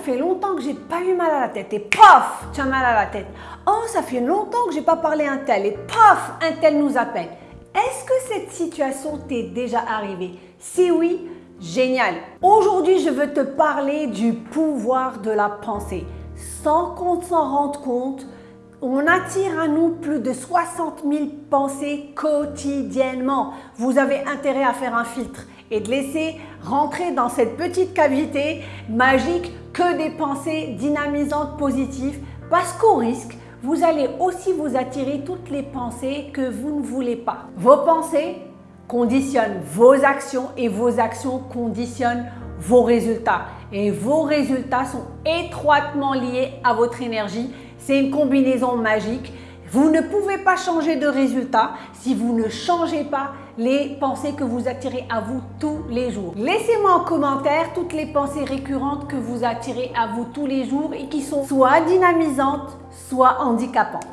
fait longtemps que j'ai pas eu mal à la tête. Et pof, tu as mal à la tête. Oh, ça fait longtemps que j'ai pas parlé à un tel. Et pof, un tel nous appelle. Est-ce que cette situation t'est déjà arrivée? Si oui, génial. Aujourd'hui, je veux te parler du pouvoir de la pensée. Sans qu'on s'en rende compte, on attire à nous plus de 60 000 pensées quotidiennement. Vous avez intérêt à faire un filtre et de laisser rentrer dans cette petite cavité magique que des pensées dynamisantes positives parce qu'au risque, vous allez aussi vous attirer toutes les pensées que vous ne voulez pas. Vos pensées conditionnent vos actions et vos actions conditionnent vos résultats. Et vos résultats sont étroitement liés à votre énergie c'est une combinaison magique. Vous ne pouvez pas changer de résultat si vous ne changez pas les pensées que vous attirez à vous tous les jours. Laissez-moi en commentaire toutes les pensées récurrentes que vous attirez à vous tous les jours et qui sont soit dynamisantes, soit handicapantes.